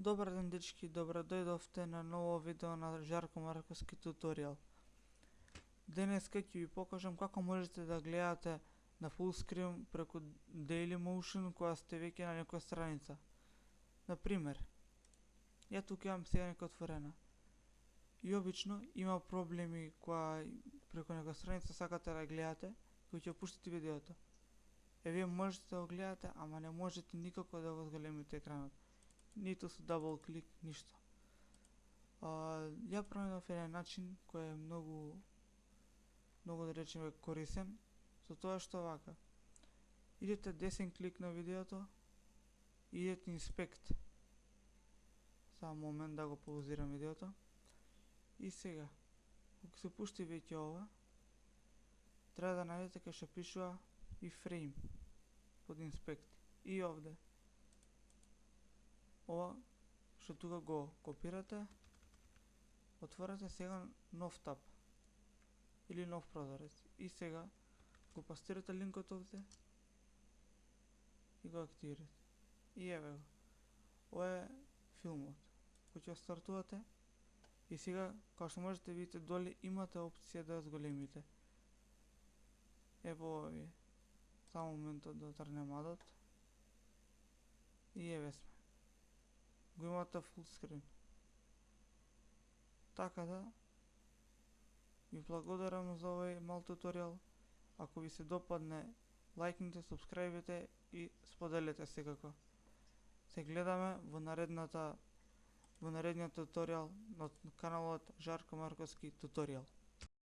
Добар ден дечки, добро дојдовте на ново видео на Жарко Марковски туторијал. Денеска ќе ви покажам како можете да гледате на full screen преку Dailymotion која сте веќе на некоја страница. Например, ја тука имам сега некоја отворена. И обично има проблеми која преку некоја страница сакате да гледате, кој ќе пуштите видеото. Е, вие можете да го гледате, ама не можете никако да го зголемите екранот ниту со дабл клик, ништо. А, ја променав еден начин кој е многу многу да речеме корисен, со тоа што вака. Идете десен клик на видеото, идете инспект. Само момент да го паузирам видеото. И сега, кога се пушти веќе ова, треба да најдете кај што пишува и фрейм под инспект. И овде ова што тука го копирате, отворете сега нов таб или нов прозорец и сега го пастирате линкот овде и го активирате. И еве го. Ова е филмот кој ќе стартувате и сега, како што можете да видите доле, имате опција да зголемите. Ево овие. Само моментот да трне мадот И еве сме го имате фулскрин. Така да, ви благодарам за овој мал туторијал. Ако ви се допадне, лајкнете, субскрајбите и споделете секако. Се гледаме во наредната во наредниот туторијал на каналот Жарко Марковски туторијал.